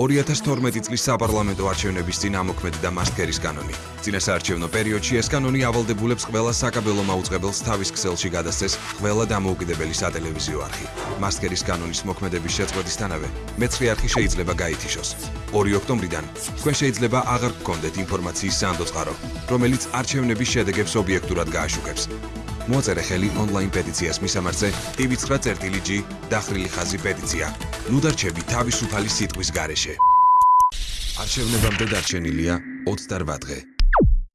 2012 წლის საპარლამენტო არჩევნების წინ ამოქმედდა მასკერის კანონი. წინასაარჩევნო პერიოდში ეს კანონი ავალდებულებს ყველა საკაბელო მაუწყებელს თავის ქსელში გადასცეს ყველა დამოუკიდებელი სატელევიზიო არხი. მასკერის კანონის მოქმედების შეწყვეტისთანავე მეცხრე არხი შეიძლება გაითიშოს. 2 ოქტომბრიდან თქვენ შეიძლება აღარ გქონდეთ ინფორმაციის სანდოწყარო, რომელიც არჩევნების შედეგებს ობიექტურად გააშუქებს. მოწერე ხელი ონლაინ პეტიციას მისამართზე tv9.g დახრილი ხაზი პეტიცია. ნუ დარჩები თავისუფალი სიტყვის გარეშე. არჩევნებამდე დარჩენილია 28 დღე.